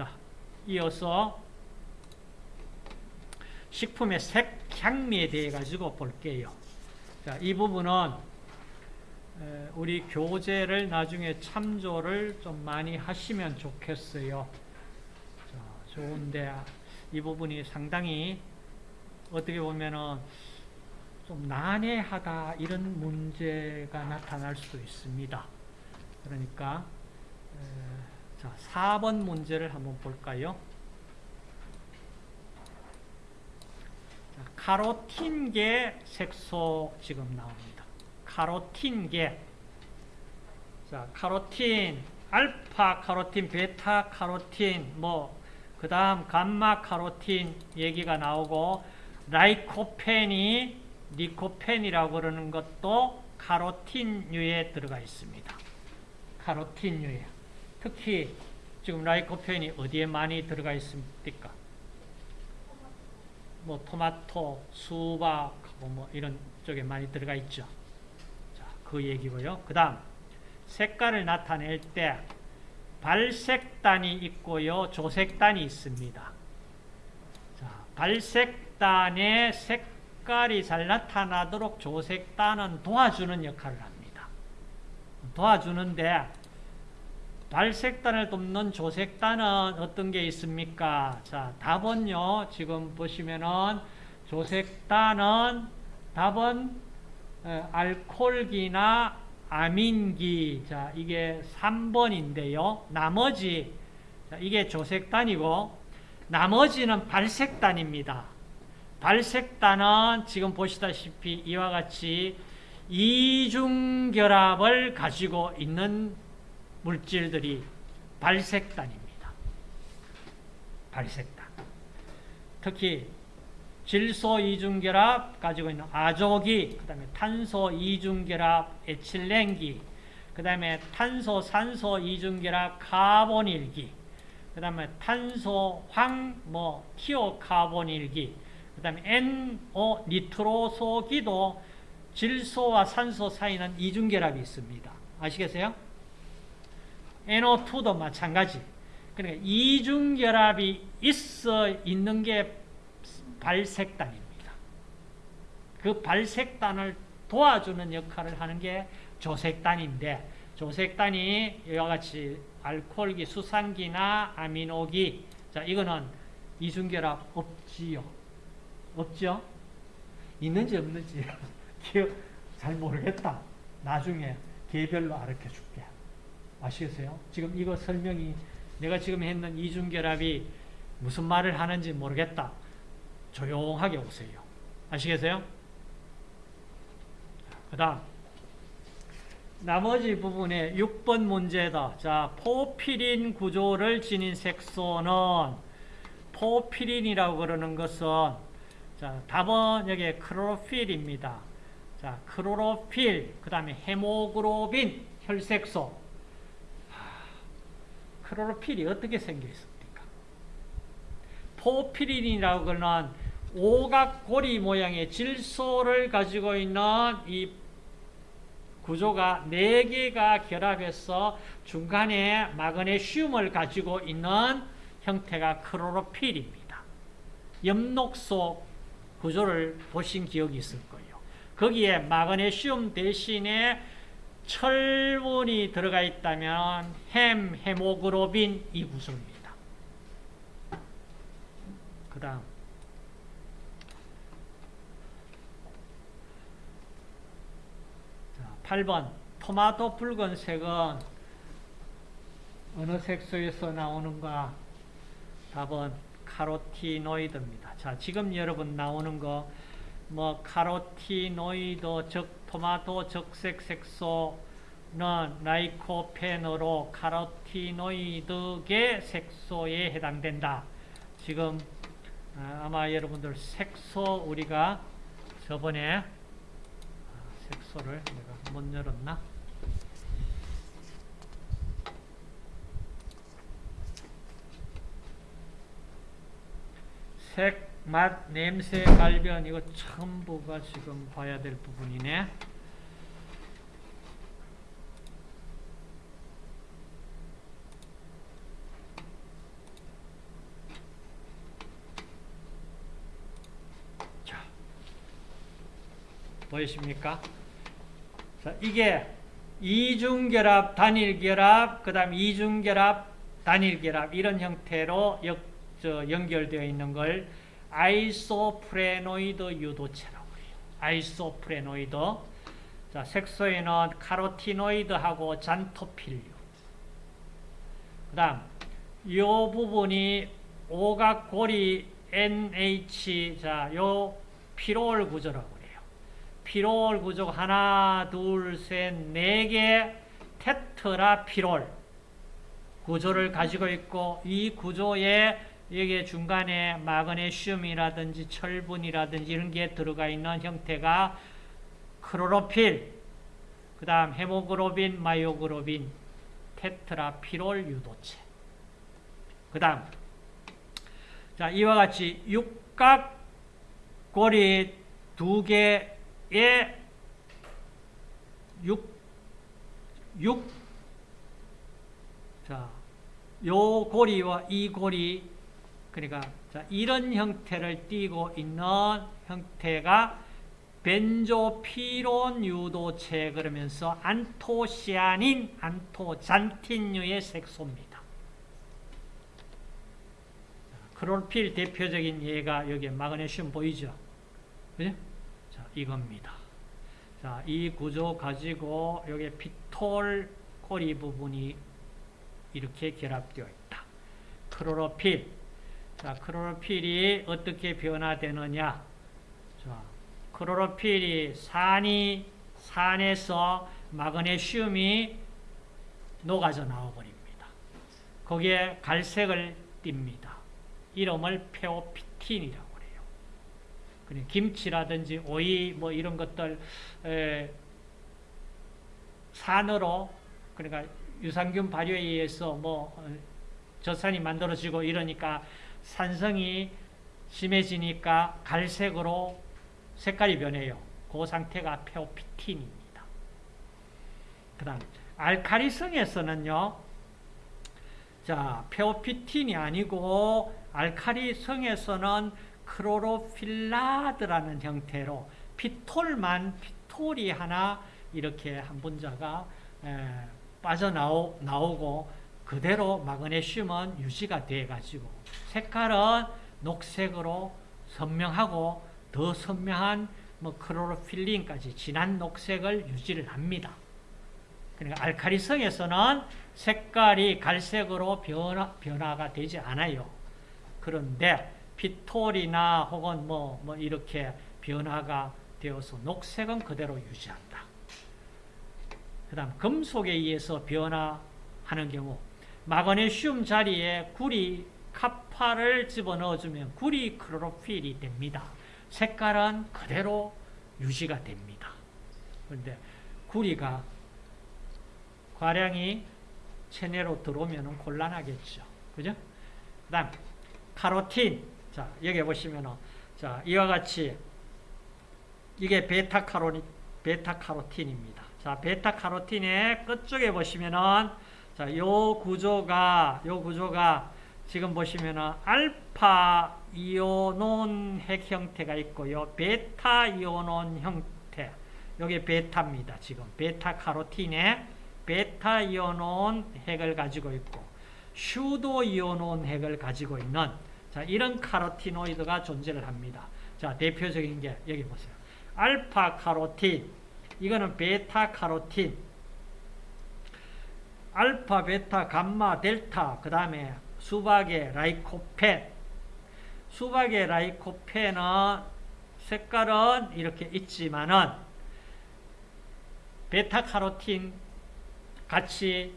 자, 이어서 식품의 색, 향미에 대해 가지고 볼게요. 자, 이 부분은 우리 교재를 나중에 참조를 좀 많이 하시면 좋겠어요. 자, 좋은데 이 부분이 상당히 어떻게 보면은 좀 난해하다 이런 문제가 나타날 수도 있습니다. 그러니까 자, 4번 문제를 한번 볼까요? 자, 카로틴계 색소 지금 나옵니다. 카로틴계 자, 카로틴, 알파 카로틴, 베타 카로틴, 뭐, 그 다음 감마 카로틴 얘기가 나오고, 라이코펜이 니코펜이라고 그러는 것도 카로틴류에 들어가 있습니다. 카로틴류에. 특히 지금 라이코펜이 어디에 많이 들어가 있습니까? 뭐 토마토, 수박, 뭐 이런 쪽에 많이 들어가 있죠. 자, 그 얘기고요. 그 다음 색깔을 나타낼 때 발색단이 있고요. 조색단이 있습니다. 자, 발색단의 색깔이 잘 나타나도록 조색단은 도와주는 역할을 합니다. 도와주는데 발색단을 돕는 조색단은 어떤 게 있습니까? 자, 답은요. 지금 보시면은 조색단은 답은 알콜기나 아민기. 자, 이게 3번인데요. 나머지 자, 이게 조색단이고 나머지는 발색단입니다. 발색단은 지금 보시다시피 이와 같이 이중결합을 가지고 있는 물질들이 발색단입니다. 발색단. 특히 질소 이중결합 가지고 있는 아조기, 그 다음에 탄소 이중결합 에틸렌기, 그 다음에 탄소 산소 이중결합 카본일기, 그 다음에 탄소 황, 뭐, 티오카본일기, 그 다음에 NO 니트로소기도 질소와 산소 사이는 이중결합이 있습니다. 아시겠어요? NO2도 마찬가지. 그러니까 이중결합이 있어 있는 게 발색단입니다. 그 발색단을 도와주는 역할을 하는 게 조색단인데 조색단이 이와 같이 알코올기, 수산기나 아미노기 자 이거는 이중결합 없지요. 없죠? 있는지 없는지 잘 모르겠다. 나중에 개별로 알려 줄게. 아시겠어요? 지금 이거 설명이 내가 지금 했는 이중결합이 무슨 말을 하는지 모르겠다. 조용하게 오세요. 아시겠어요? 그 다음 나머지 부분에 6번 문제다. 자, 포피린 구조를 지닌 색소는 porphyrin이라고 그러는 것은 자, 답은 여기 클로로필입니다. 자, 클로로필, 그 다음에 헤모글로빈, 혈색소. 클로로필이 어떻게 생겨 있습니까? porphyrin이라고 하는 오각고리 모양의 질소를 가지고 있는 이 구조가 4개가 결합해서 중간에 마그네슘을 가지고 있는 형태가 크로로필입니다. 엽록소 구조를 보신 기억이 있을 거예요. 거기에 마그네슘 대신에 철분이 들어가 있다면 햄, 헤모그로빈 이 구조입니다. 그 다음 8번 토마토 붉은색은 어느 색소에서 나오는가? 답은 카로티노이드입니다. 자, 지금 여러분 나오는 거, 뭐, 카로티노이드, 즉, 토마토 적색 색소는 라이코펜으로 카로티노이드계 색소에 해당된다. 지금, 아, 아마 여러분들 색소 우리가 저번에 색소를 내가 못 열었나? 색, 맛, 냄새, 갈변 이거 전부가 지금 봐야 될 부분이네. 자, 보이십니까? 자, 이게 이중결합, 단일결합, 그 다음 이중결합, 단일결합 이런 형태로 역, 저, 연결되어 있는 걸 isoprenoid 유도체라고 해요. isoprenoid. 자, 색소에는 카로티노이드하고 xanthophyll류. 그 다음, 이 부분이 오각고리 NH, 자, 요 피롤 구조라고 그래요. 피롤 구조 하나, 둘, 셋, 네 개 tetra 피롤 구조를 가지고 있고 이 구조에 여기 중간에 마그네슘이라든지 철분이라든지 이런 게 들어가 있는 형태가 클로로필, 그 다음 헤모글로빈, myoglobin, 테트라피롤 유도체. 그 다음, 자, 이와 같이 육각고리 두 개의 육, 육, 자, 요 고리와 이 고리, 그러니까, 자, 이런 형태를 띠고 있는 형태가 벤조피론 유도체 그러면서 안토시아닌, 안토잔틴류의 색소입니다. 크롤필 대표적인 예가 여기 마그네슘 보이죠? 그죠? 자, 이겁니다. 자, 이 구조 가지고 여기 피톨 꼬리 부분이 이렇게 결합되어 있다. 크로로필. 자, 크로로필이 어떻게 변화되느냐? 자, 크로로필이 산이 산에서 마그네슘이 녹아져 나와버립니다. 거기에 갈색을 띱니다. 이름을 페오피틴이라고 그래요. 그래, 김치라든지 오이 뭐 이런 것들 에, 산으로 그러니까 유산균 발효에 의해서 뭐 어, 젖산이 만들어지고 이러니까 산성이 심해지니까 갈색으로 색깔이 변해요. 그 상태가 페오피틴입니다. 그 다음 알카리성에서는요. 자, 페오피틴이 아니고 알카리성에서는 크로로필라드라는 형태로 피톨만 피톨이 하나 이렇게 한 분자가 빠져나오고 그대로 마그네슘은 유지가 돼 가지고 색깔은 녹색으로 선명하고 더 선명한 뭐 크로로필린까지 진한 녹색을 유지를 합니다. 그러니까 알카리성에서는 색깔이 갈색으로 변화, 변화가 되지 않아요. 그런데 피톨이나 혹은 뭐, 뭐 이렇게 변화가 되어서 녹색은 그대로 유지한다. 그 다음 금속에 의해서 변화하는 경우 마그네슘 자리에 구리 카파를 집어넣어주면 구리 크로로필이 됩니다. 색깔은 그대로 유지가 됩니다. 그런데 구리가 과량이 체내로 들어오면 곤란하겠죠. 그죠? 그 다음, 카로틴. 자, 여기 보시면은, 자, 이와 같이, 이게 베타카로니, 베타카로틴입니다. 자, 베타카로틴의 끝쪽에 보시면은, 자, 요 구조가, 요 구조가, 지금 보시면은, 알파 이오논 핵 형태가 있고요. 베타 이오논 형태. 여기 베타입니다. 지금. 베타 카로틴에 베타 이오논 핵을 가지고 있고 pseudo 이오논 핵을 가지고 있는 자, 이런 카로티노이드가 존재를 합니다. 자, 대표적인 게 여기 보세요. 알파 카로틴, 이거는 베타 카로틴, 알파, 베타, 감마, 델타, 그 다음에 수박의 라이코펜. 수박의 라이코펜은 색깔은 이렇게 있지만은 베타 카로틴 같이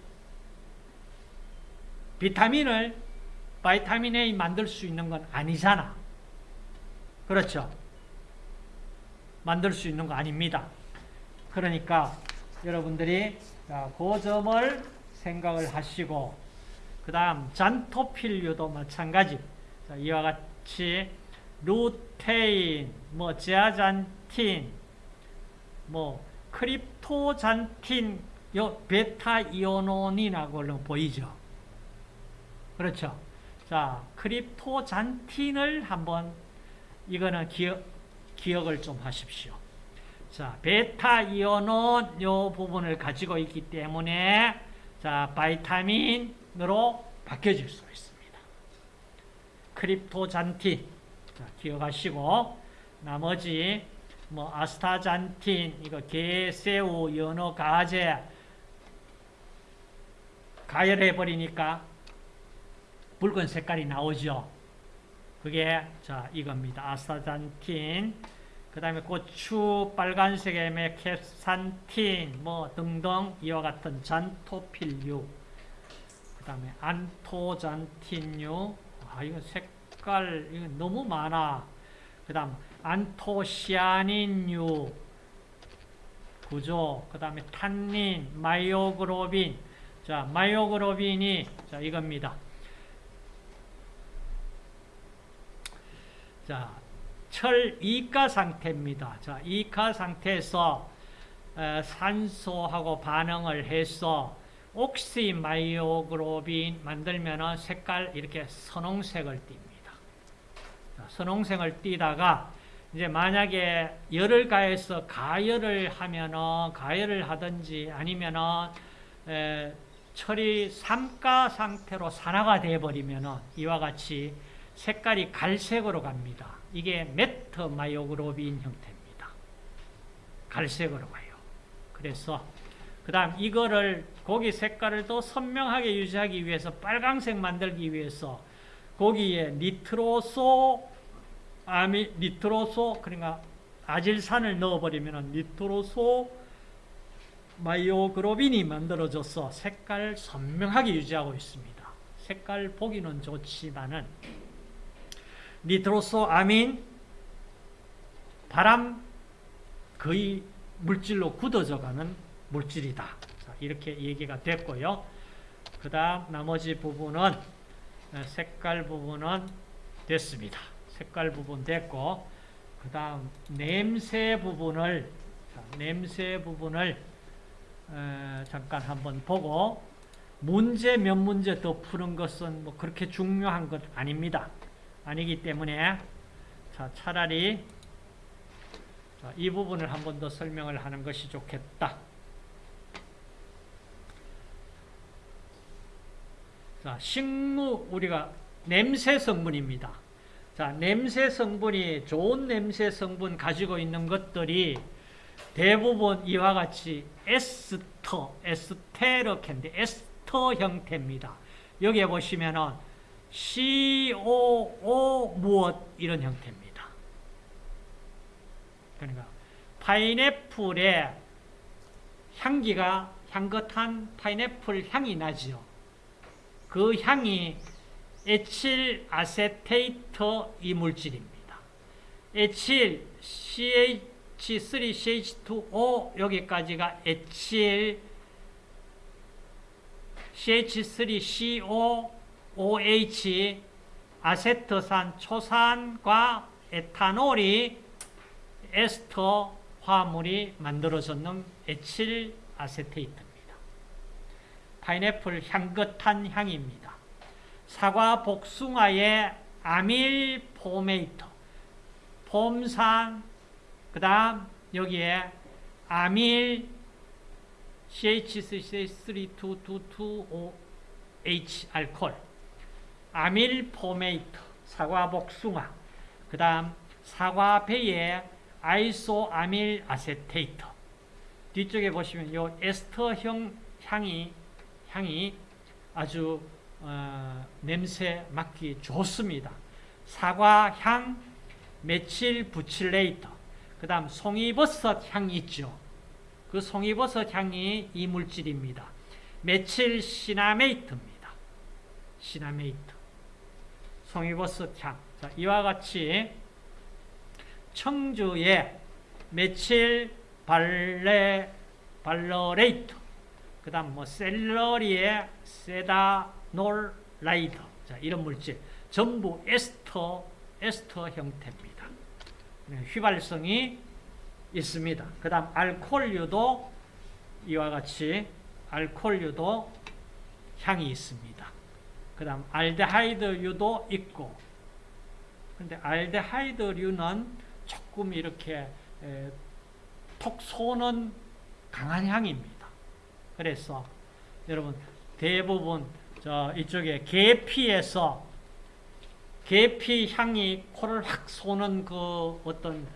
비타민을 vitamin A 만들 수 있는 건 아니잖아. 그렇죠? 만들 수 있는 거 아닙니다. 그러니까 여러분들이 그 점을 생각을 하시고 그 다음 xanthophyll류도 마찬가지 이와 같이 루테인, 뭐 제아잔틴, 뭐 cryptoxanthin 요 베타 이오논이라고 보이죠. 그렇죠. 자, cryptoxanthin을 한번 이거는 기억 기억을 좀 하십시오. 자, 베타 이오논 요 부분을 가지고 있기 때문에 자, vitamin으로 바뀌어질 수 있습니다. cryptoxanthin 자, 기억하시고 나머지 뭐 astaxanthin 이거 게, 새우, 연어, 가재 가열해 버리니까 붉은 색깔이 나오죠. 그게 자 이겁니다. astaxanthin 그 다음에 고추 빨간색의 캡산틴 뭐 등등 이와 같은 xanthophyll류. 그 다음에 anthoxanthin류. 아 이거 색깔 이거 너무 많아. 그 다음 안토시아닌류. 구조. 그 다음에 탄닌 myoglobin. 자 myoglobin이 자 이겁니다. 자 철 이가 상태입니다. 자, 이가 상태에서 에, 산소하고 반응을 해서 oxymyoglobin 만들면 색깔 이렇게 선홍색을 띱니다. 자, 선홍색을 띠다가 이제 만약에 열을 가해서 가열을 하면은 가열을 하든지 아니면은 에, 철이 삼가 상태로 산화가 되어 버리면은 이와 같이 색깔이 갈색으로 갑니다. 이게 metmyoglobin 형태입니다. 갈색으로 가요. 그래서 그 다음 이거를 고기 색깔을 더 선명하게 유지하기 위해서 빨강색 만들기 위해서 고기에 니트로소 아미 니트로소 그러니까 아질산을 넣어버리면 니트로소 마이오그로빈이 만들어져서 색깔 선명하게 유지하고 있습니다. 색깔 보기는 좋지만은 니트로소 아민 바람 거의 물질로 굳어져 가는 물질이다. 자, 이렇게 얘기가 됐고요. 그 다음 나머지 부분은 색깔 부분은 됐습니다. 색깔 부분 됐고 그 다음 냄새 부분을 자, 냄새 부분을 에, 잠깐 한번 보고 문제 몇 문제 더 푸는 것은 뭐 그렇게 중요한 것 아닙니다. 아니기 때문에 자, 차라리 자, 이 부분을 한 번 더 설명을 하는 것이 좋겠다. 자, 식무 우리가 냄새 성분입니다. 자, 냄새 성분이 좋은 냄새 성분 가지고 있는 것들이 대부분 이와 같이 에스터, 에스테르캔데 에스터 형태입니다. 여기에 보시면은 COO 무엇 이런 형태입니다. 그러니까 파인애플의 향기가 향긋한 파인애플 향이 나지요. 그 향이 에틸 아세테이트 이물질입니다. 에틸 CH3CH2O 여기까지가 에틸 CH3CO OH 아세트산 초산과 에탄올이 에스터 화물이 만들어졌는 에틸 아세테이트입니다. 파인애플 향긋한 향입니다. 사과 복숭아의 amyl formate 폼산 그 다음 여기에 amyl CH32222OH 알콜 amyl formate, 사과 복숭아, 그 다음 사과배의 isoamyl acetate. 뒤쪽에 보시면 요 에스터형 향이, 향이 아주 어, 냄새 맡기 좋습니다. 사과향, 메칠 부칠레이터, 그 다음 송이버섯 향이 있죠. 그 송이버섯 향이 이 물질입니다. 메칠 시나메이트입니다. 시나메이트. 송이버섯 향. 자, 이와 같이 청주의 methyl vale valerate. 그 다음 뭐 셀러리의 sedanolide. 자, 이런 물질. 전부 에스터, 에스터 형태입니다. 네, 휘발성이 있습니다. 그 다음 알코올류도 이와 같이 알코올류도 향이 있습니다. 그 다음 알데하이드류도 있고 근데 알데하이드류는 조금 이렇게 톡 쏘는 강한 향입니다. 그래서 여러분 대부분 저 이쪽에 계피에서 계피 향이 코를 확 쏘는 그 어떤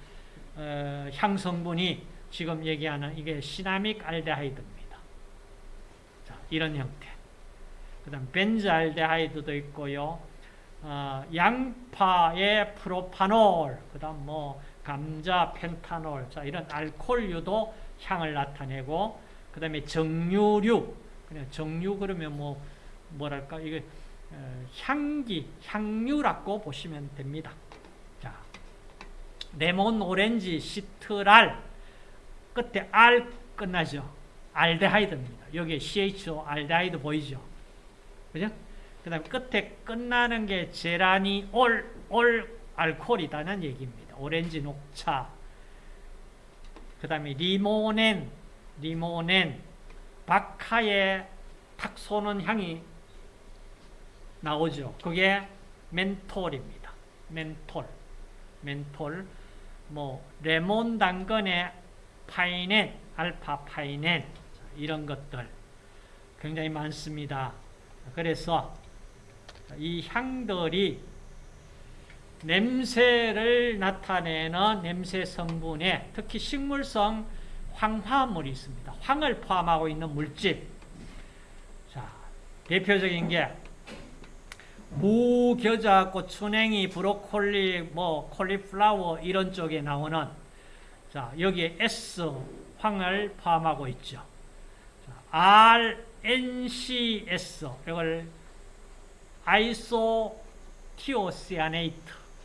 어, 향 성분이 지금 얘기하는 이게 시나믹 알데하이드입니다. 자, 이런 형태. 그 다음 벤즈알데하이드도 있고요. 어, 양파의 프로파놀, 그 다음 뭐 감자 펜타놀, 자 이런 알코올류도 향을 나타내고, 그 다음에 정류류, 그냥 정류 그러면 뭐 뭐랄까 이게 어, 향기, 향유라고 보시면 됩니다. 자, 레몬 오렌지 시트랄 끝에 알 끝나죠. 알데하이드입니다. 여기에 CHO 알데하이드 보이죠? 그죠? 그 다음에 끝에 끝나는 게 제라니 올, 올 알코올이다는 얘기입니다. 오렌지 녹차. 그 다음에 리모넨, 리모넨, 박하에 탁 쏘는 향이 나오죠. 그게 멘톨입니다. 멘톨. 멘톨. 뭐, 레몬 당근의 파이넨, 알파 파이넨. 이런 것들 굉장히 많습니다. 그래서 이 향들이 냄새를 나타내는 냄새 성분에 특히 식물성 황화물이 있습니다. 황을 포함하고 있는 물질. 자, 대표적인 게 무, 겨자, 고추냉이, 브로콜리, 뭐 콜리플라워 이런 쪽에 나오는 자, 여기에 S 황을 포함하고 있죠. 자, R, NCS 이걸 isothiocyanate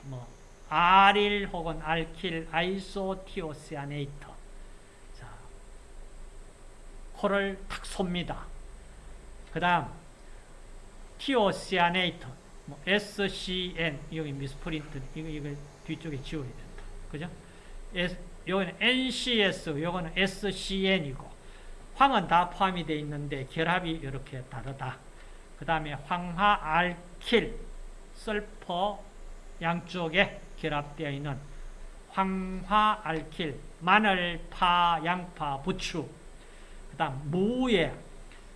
뭐 allyl 혹은 alkyl isothiocyanate 자, 코를 탁 쏩니다. 그 다음 티오시아네이트 뭐 SCN 여기 미스프린트 이거 이거 뒤쪽에 지워야 된다. 그죠? 요거는 NCS 요거는 SCN이고 황은 다 포함이 되어 있는데 결합이 이렇게 다르다. 그 다음에 황화, 알킬, 설퍼 양쪽에 결합되어 있는 황화, 알킬, 마늘, 파, 양파, 부추 그 다음 무에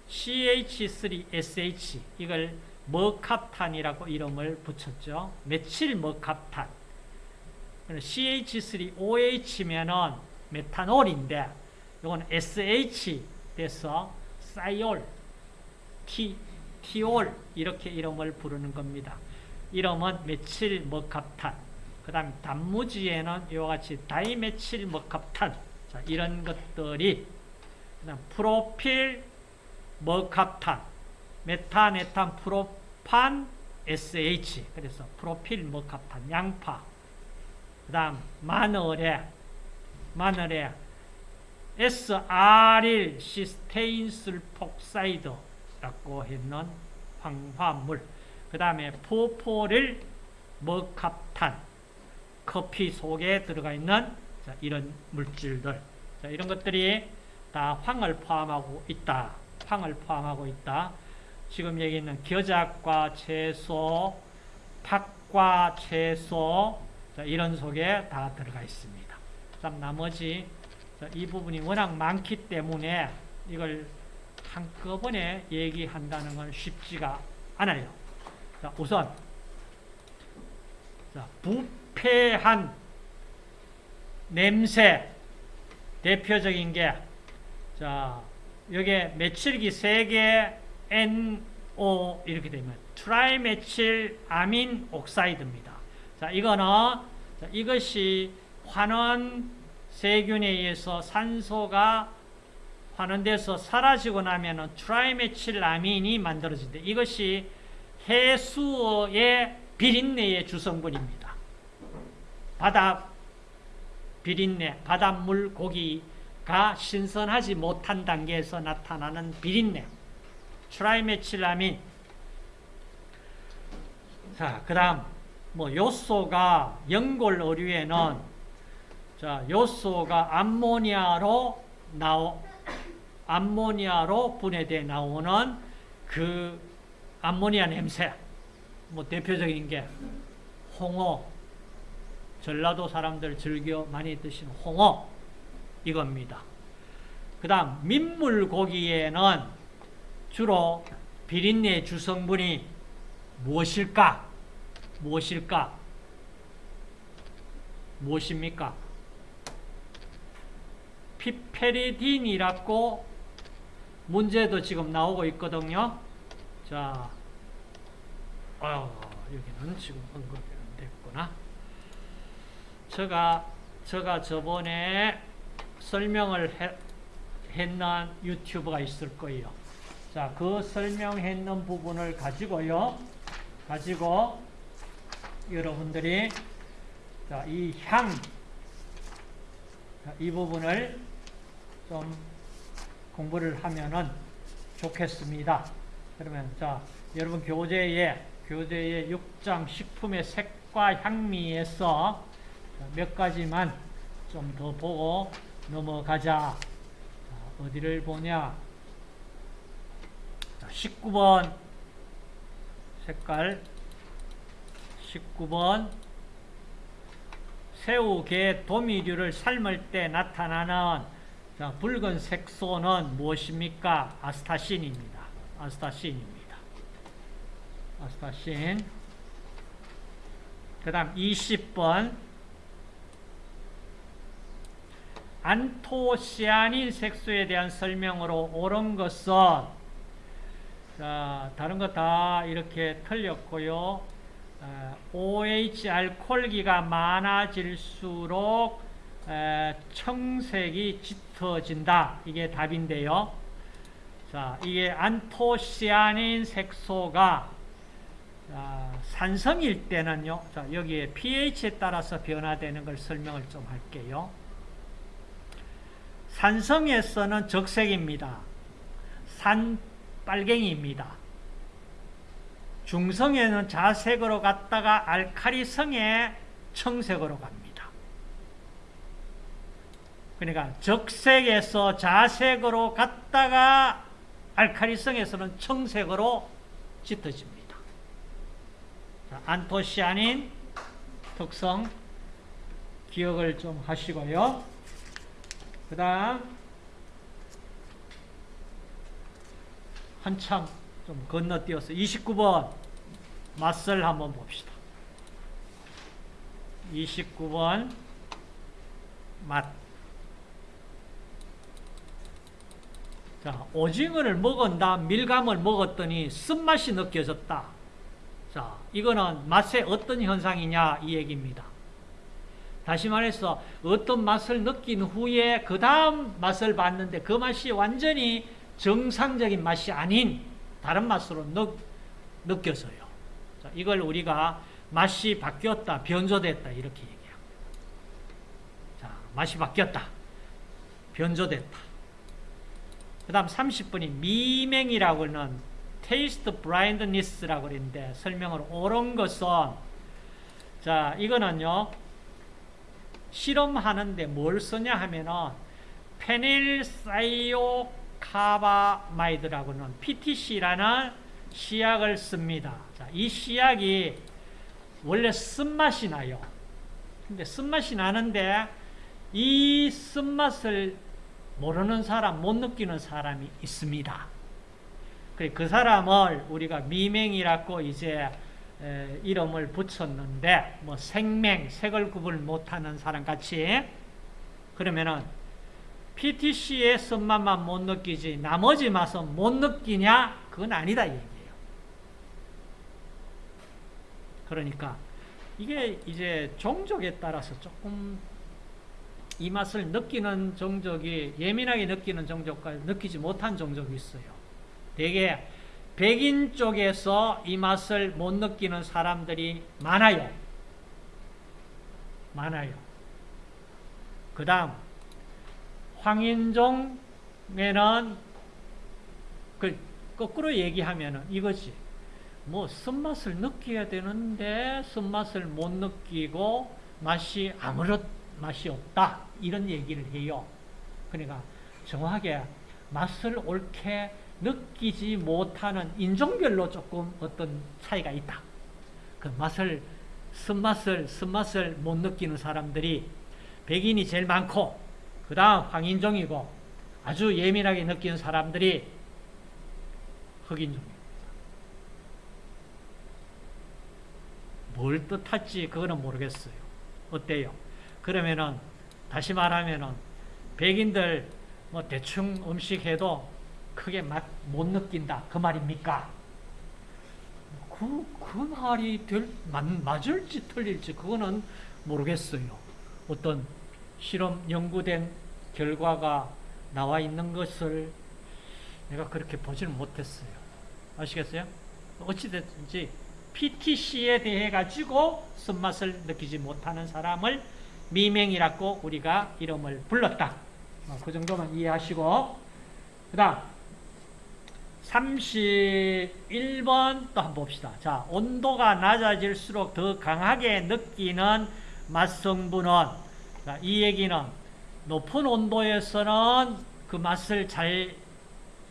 CH3SH 이걸 머캅탄이라고 이름을 붙였죠. 메칠 머캅탄 CH3OH면은 메탄올인데 이건 SH 돼서 사이올, 티, 티올 이렇게 이름을 부르는 겁니다. 이름은 메칠 머캅탄. 그 다음 단무지에는 이와 같이 다이메칠 머캅탄. 자, 이런 것들이 그다음 propyl mercaptan, 메탄 에탄 프로판 SH. 그래서 propyl mercaptan 양파. 그 다음 마늘에 마늘에 SR1 cysteine sulfoxide라고 했는 황화물 그 다음에 propyl mercaptan 커피 속에 들어가 있는 자, 이런 물질들. 자, 이런 것들이 다 황을 포함하고 있다. 황을 포함하고 있다. 지금 여기 있는 겨자과 채소 팥과 채소 자, 이런 속에 다 들어가 있습니다. 그다음 나머지 이 부분이 워낙 많기 때문에 이걸 한꺼번에 얘기한다는 건 쉽지가 않아요. 자, 우선 자, 부패한 냄새 대표적인 게 자, 여기에 메칠기 3개 NO 이렇게 되면 trimethylamine oxide입니다. 자, 이거는 자, 이것이 환원 세균에 의해서 산소가 환원돼서 사라지고 나면 trimethylamine이 만들어진다. 이것이 해수의 비린내의 주성분입니다. 바다 비린내, 바닷물 고기가 신선하지 못한 단계에서 나타나는 비린내. trimethylamine. 자, 그 다음, 뭐, 요소가 연골 어류에는 자, 요소가 암모니아로 나오 암모니아로 분해돼 나오는 그 암모니아 냄새. 뭐 대표적인 게 홍어. 전라도 사람들 즐겨 많이 드시는 홍어. 이겁니다. 그 다음 민물고기에는 주로 비린내 주성분이 무엇일까? 무엇일까? 무엇입니까? 피페리딘이라고 문제도 지금 나오고 있거든요. 자, 어, 여기는 지금 언급이 안 됐구나. 제가, 제가 저번에 설명을 해, 했는 유튜브가 있을 거예요. 자, 그 설명했는 부분을 가지고요. 가지고 여러분들이 자, 이 향, 자, 이 부분을 좀 공부를 하면은 좋겠습니다. 그러면 자, 여러분 교재에 교재에 6장 식품의 색과 향미에서 몇 가지만 좀 더 보고 넘어가자. 자, 어디를 보냐? 자, 19번 색깔 19번 새우, 게, 도미류를 삶을 때 나타나는 자, 붉은 색소는 무엇입니까? 아스타신입니다. 아스타신입니다. 아스타신. 그 다음 20번. 안토시아닌 색소에 대한 설명으로 옳은 것은 자, 다른 거 다 이렇게 틀렸고요. 어, OH 알코올기가 많아질수록 에, 청색이 짙 어진다. 이게 답인데요. 자, 이게 안토시아닌 색소가 자, 산성일 때는요. 자, 여기에 pH에 따라서 변화되는 걸 설명을 좀 할게요. 산성에서는 적색입니다. 산 빨갱이입니다. 중성에는 자색으로 갔다가 알카리성에 청색으로 갑니다. 그러니까 적색에서 자색으로 갔다가 알카리성에서는 청색으로 짙어집니다. 자, 안토시아닌 특성 기억을 좀 하시고요. 그 다음 한참 좀 건너뛰어서 29번 맛을 한번 봅시다. 29번 맛. 자, 오징어를 먹은다, 밀감을 먹었더니 쓴맛이 느껴졌다. 자, 이거는 맛의 어떤 현상이냐 이 얘기입니다. 다시 말해서 어떤 맛을 느낀 후에 그 다음 맛을 봤는데 그 맛이 완전히 정상적인 맛이 아닌 다른 맛으로 느, 느껴져요. 자, 이걸 우리가 맛이 바뀌었다, 변조됐다 이렇게 얘기합니다. 자, 맛이 바뀌었다, 변조됐다. 그 다음 30번이 미맹이라고 하는 taste blindness라고 그랬는데 설명을 옳은 것은 자 이거는요 실험하는데 뭘 쓰냐 하면은 phenylthiocarbamide라고는 PTC라는 시약을 씁니다. 자, 이 시약이 원래 쓴맛이 나요. 근데 쓴맛이 나는데 이 쓴맛을 모르는 사람, 못 느끼는 사람이 있습니다. 그 사람을 우리가 미맹이라고 이제 이름을 붙였는데 뭐 생맹, 색을 구분 못하는 사람 같이 그러면은 PTC의 쓴맛만 못 느끼지 나머지 맛은 못 느끼냐? 그건 아니다 얘기예요. 그러니까 이게 이제 종족에 따라서 조금 이 맛을 느끼는 종족이 예민하게 느끼는 종족과 느끼지 못한 종족이 있어요. 대개 백인 쪽에서 이 맛을 못 느끼는 사람들이 많아요. 많아요. 그 다음 황인종에는 그 거꾸로 얘기하면 이거지. 뭐 쓴맛을 느껴야 되는데 쓴맛을 못 느끼고 맛이 아무런 맛이 없다. 이런 얘기를 해요. 그러니까 정확하게 맛을 옳게 느끼지 못하는 인종별로 조금 어떤 차이가 있다. 그 맛을 쓴맛을 쓴맛을 못 느끼는 사람들이 백인이 제일 많고 그 다음 황인종이고 아주 예민하게 느끼는 사람들이 흑인종입니다. 뭘 뜻할지 그거는 모르겠어요. 어때요? 그러면은 다시 말하면은 백인들 뭐 대충 음식 해도 크게 맛 못 느낀다 그 말입니까? 그, 그 말이 될, 맞, 맞을지 틀릴지 그거는 모르겠어요. 어떤 실험 연구된 결과가 나와 있는 것을 내가 그렇게 보지는 못했어요. 아시겠어요? 어찌됐든지 PTC에 대해 가지고 쓴맛을 느끼지 못하는 사람을 미맹이라고 우리가 이름을 불렀다. 어, 그 정도만 이해하시고 그 다음 31번 또 한번 봅시다. 자, 온도가 낮아질수록 더 강하게 느끼는 맛성분은 자, 이 얘기는 높은 온도에서는 그 맛을 잘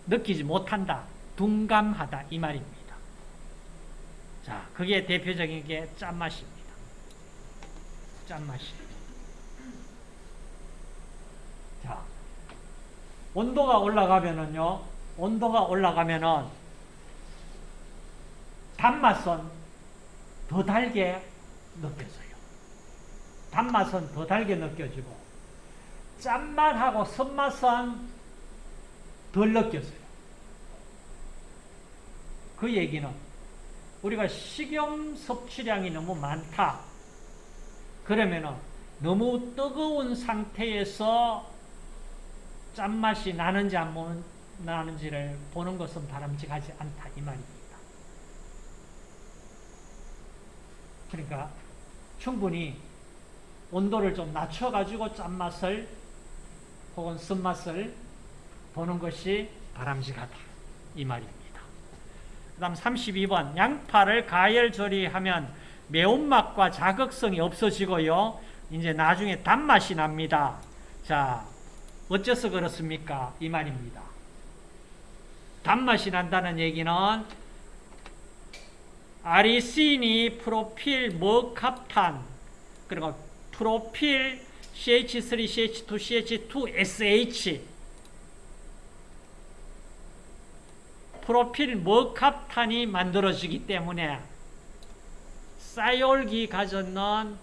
느끼지 못한다. 둔감하다 이 말입니다. 자, 그게 대표적인 게 짠맛입니다. 짠맛이. 자, 온도가 올라가면은요. 온도가 올라가면은 단맛은 더 달게 느껴져요. 단맛은 더 달게 느껴지고 짠맛하고 쓴맛은 덜 느껴져요. 그 얘기는 우리가 식용 섭취량이 너무 많다. 그러면은 너무 뜨거운 상태에서 짠맛이 나는지 안 나는지를 보는 것은 바람직하지 않다 이 말입니다. 그러니까 충분히 온도를 좀 낮춰가지고 짠맛을 혹은 쓴맛을 보는 것이 바람직하다 이 말입니다. 그 다음 32번 양파를 가열 조리하면 매운맛과 자극성이 없어지고요. 이제 나중에 단맛이 납니다. 자, 어째서 그렇습니까? 이 말입니다. 단맛이 난다는 얘기는 아리시니 프로필 머캅탄 그리고 프로필 CH3, CH2, CH2SH 프로필 머캅탄이 만들어지기 때문에 사이올기 가졌는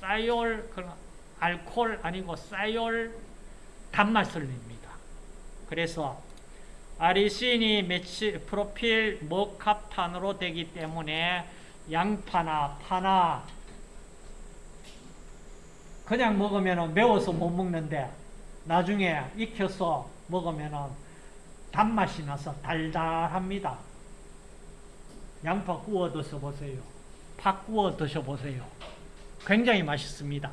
사이올 알코올 아니고 사이올 단맛을 냅니다. 그래서 아리신이 메치, 프로필 머캅탄으로 되기 때문에 양파나 파나 그냥 먹으면 매워서 못 먹는데 나중에 익혀서 먹으면 단맛이 나서 달달합니다. 양파 구워 드셔보세요. 파 구워 드셔보세요. 굉장히 맛있습니다.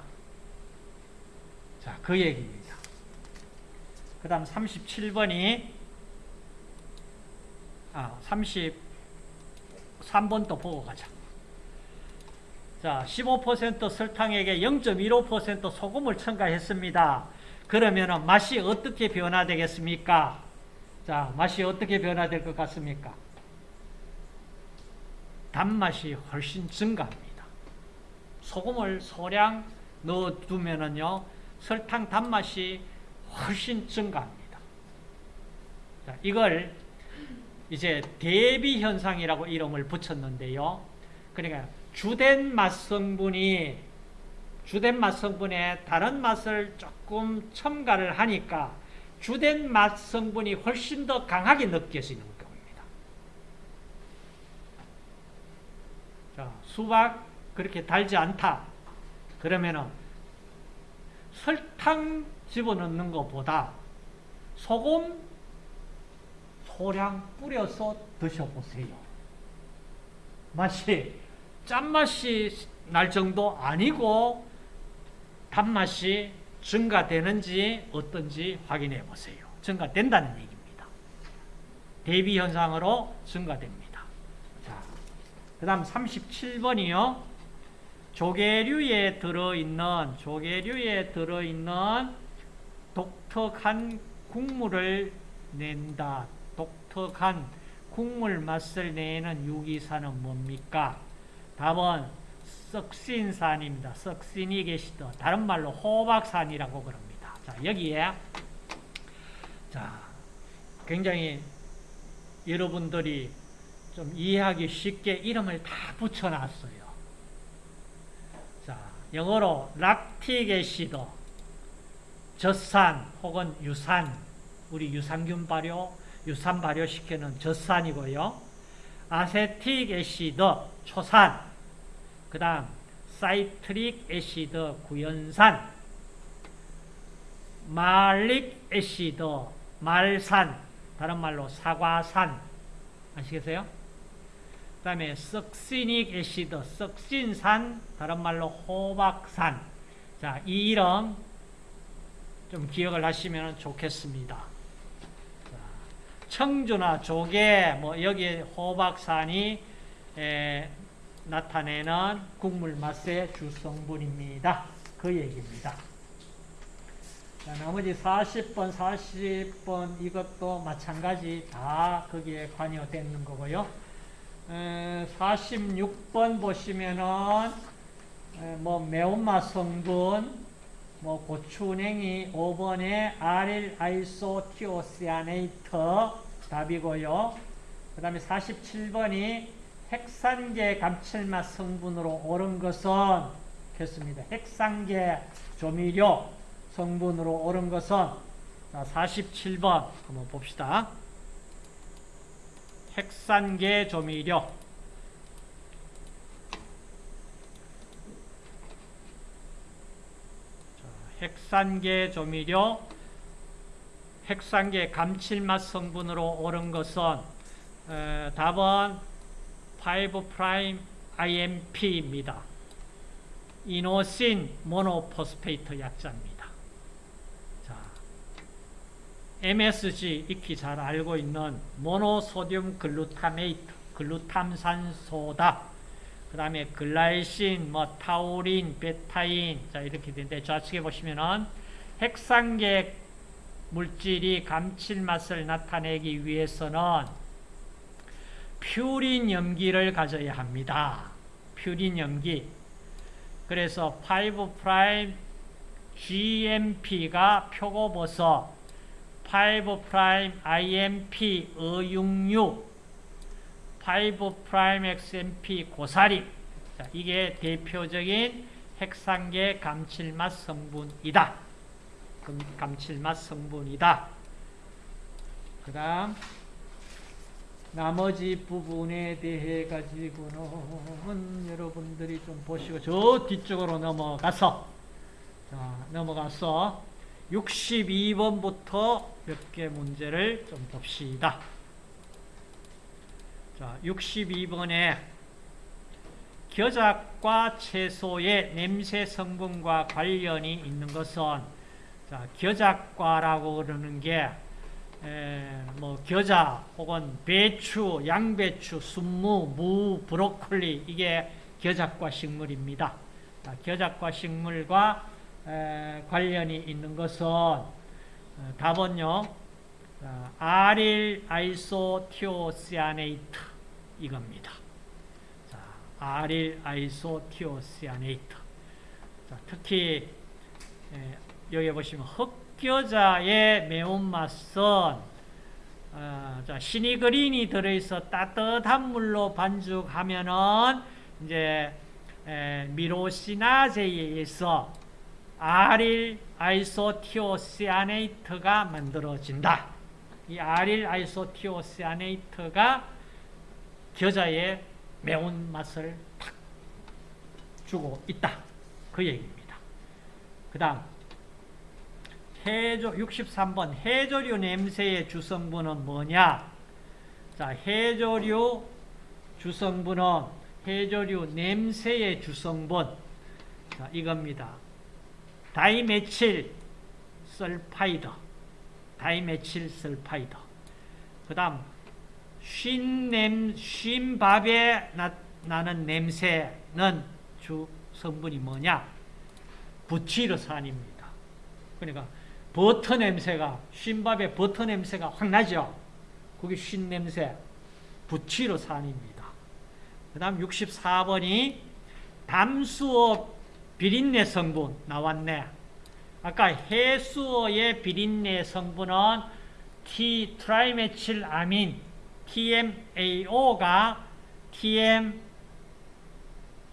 자, 그 얘기입니다. 그 다음 37번이 아, 33번 또 보고 가자. 자, 15% 설탕에게 0.15% 소금을 첨가했습니다. 그러면 맛이 어떻게 변화되겠습니까? 자, 맛이 어떻게 변화될 것 같습니까? 단맛이 훨씬 증가합니다. 소금을 소량 넣어두면은요, 설탕 단맛이 훨씬 증가합니다. 자, 이걸 이제 대비 현상이라고 이름을 붙였는데요. 그러니까 주된 맛 성분이 주된 맛 성분에 다른 맛을 조금 첨가를 하니까 주된 맛 성분이 훨씬 더 강하게 느껴지는 겁니다. 자, 수박 그렇게 달지 않다. 그러면은 설탕 집어넣는 것보다 소금 소량 뿌려서 드셔보세요. 맛이 짠맛이 날 정도 아니고 단맛이 증가되는지 어떤지 확인해 보세요. 증가된다는 얘기입니다. 대비 현상으로 증가됩니다. 자, 그 다음 37번이요. 조개류에 들어있는, 조개류에 들어있는 독특한 국물을 낸다. 독특한 국물 맛을 내는 유기산은 뭡니까? 답은 썩신산입니다. 썩신이 계시더 다른 말로 호박산이라고 그럽니다. 자, 여기에 자, 굉장히 여러분들이 좀 이해하기 쉽게 이름을 다 붙여놨어요. 자, 영어로 애시드, 젖산 혹은 유산, 우리 유산균 발효, 유산 발효시키는 젖산이고요. acetic acid, 초산, 그 다음 citric acid, 구연산, malic acid, 말산, 다른 말로 사과산, 아시겠어요? 그 다음에 succinic acid, 석신산, 다른 말로 호박산. 자, 이 이름 좀 기억을 하시면 좋겠습니다. 자, 청주나 조개, 뭐 여기 호박산이 에, 나타내는 국물 맛의 주성분입니다. 그 얘기입니다. 자, 나머지 40번, 40번 이것도 마찬가지 다 거기에 관여되는 거고요. 에, 46번 보시면은 에, 뭐 매운맛 성분, 뭐 고추냉이 5번에 아릴 아이소티오시아네이트 답이고요. 그 다음에 47번이 핵산계 감칠맛 성분으로 옳은 것은 겠습니다. 핵산계 조미료 성분으로 옳은 것은 자, 47번 한번 봅시다. 핵산계 조미료 자, 핵산계 조미료 핵산계 감칠맛 성분으로 옳은 것은 에, 답은 5' IMP입니다. inosine monophosphate 약자입니다. 자, MSG 익히 잘 알고 있는 monosodium glutamate, 글루탐산소다. 그 다음에 glycine, 뭐 타우린, 베타인, 자 이렇게 되는데 좌측에 보시면은 핵산계 물질이 감칠맛을 나타내기 위해서는 퓨린 염기를 가져야 합니다. 퓨린 염기. 그래서 5' GMP가 표고버섯, 5' IMP 어육류, 5' XMP 고사리. 자, 이게 대표적인 핵산계 감칠맛 성분이다. 감칠맛 성분이다. 그 다음 나머지 부분에 대해 가지고는 여러분들이 좀 보시고 저 뒤쪽으로 넘어가서 자, 넘어가서 62번부터 몇 개 문제를 좀 봅시다. 자, 62번에 겨자과 채소의 냄새 성분과 관련이 있는 것은 자, 겨자과라고 그러는 게 에, 뭐 겨자 혹은 배추, 양배추, 순무, 무, 브로콜리 이게 겨자과 식물입니다. 자, 겨자과 식물과 에, 관련이 있는 것은 어, 답은요. 자, allyl isothiocyanate 이겁니다. 자, 아릴 아이소티오시아네이트. 자, 특히 에, 여기 보시면 흑겨자의 매운맛은 어, 자, 시니그린이 들어있어 따뜻한 물로 반죽하면은 이제 에, 미로시나제에 의해서 아릴 아이소티오시아네이트가 만들어진다. 이 아릴 아이소티오시아네이트가 겨자의 매운맛을 탁 주고 있다. 그 얘기입니다. 그 다음 해조 63번 해조류 냄새의 주성분은 뭐냐? 자, 해조류 주성분은 해조류 냄새의 주성분 자, 이겁니다. dimethyl sulfide dimethyl sulfide 그 다음 쉰냄, 쉰밥에 나, 나는 냄새는 주 성분이 뭐냐? 부티르산입니다. 그러니까 버터 냄새가 쉰밥에 버터 냄새가 확 나죠. 그게 쉰 냄새 부티르산입니다. 그 다음 64번이 담수어 비린내 성분 나왔네. 아까 해수어의 비린내 성분은 T 트라이메칠 아민 TMAO가 TM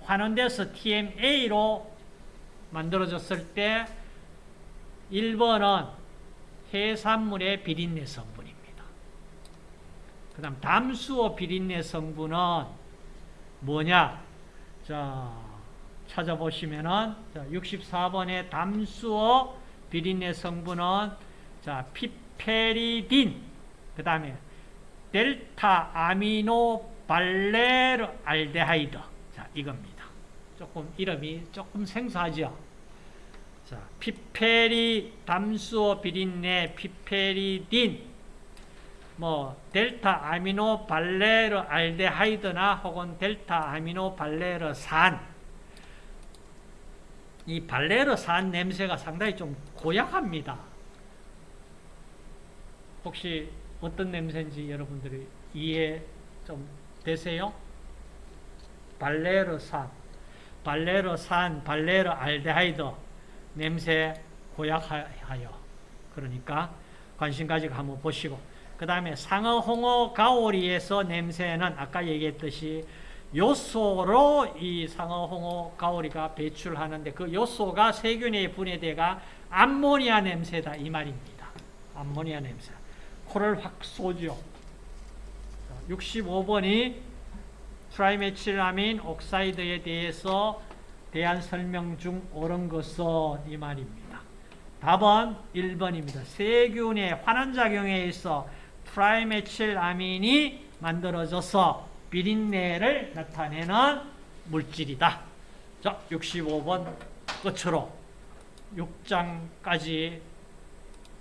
환원돼서 TMA로 만들어졌을 때 1번은 해산물의 비린내 성분입니다. 그 다음 담수어 비린내 성분은 뭐냐? 자, 찾아보시면은, 자, 64번의 담수어 비린내 성분은, 자, 피페리딘, 그 다음에 델타 아미노 발레르 알데하이드. 자, 이겁니다. 조금, 이름이 조금 생소하죠? 자, 피페리 담수어 비린내 피페리딘, 뭐 델타 아미노 발레르 알데하이드나 혹은 델타 아미노 발레르 산. 이 발레르 산 냄새가 상당히 좀 고약합니다. 혹시 어떤 냄새인지 여러분들이 이해 좀 되세요? 발레르 산, 발레르 산, 발레르 알데하이드 냄새 고약하여. 그러니까 관심 가지고 한번 보시고 그 다음에 상어, 홍어, 가오리에서 냄새는 아까 얘기했듯이 요소로 이 상어, 홍어, 가오리가 배출하는데 그 요소가 세균에 분해돼가 암모니아 냄새다 이 말입니다. 암모니아 냄새. 코를 확 쏘죠. 65번이 trimethylamine oxide에 대해서 대한 설명 중 옳은 것은 이 말입니다. 답은 1번입니다. 세균의 환원작용에 있어 트라이메칠아민이 만들어져서 비린내를 나타내는 물질이다. 자, 65번 끝으로 6장까지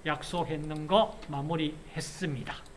약속했는 거 마무리했습니다.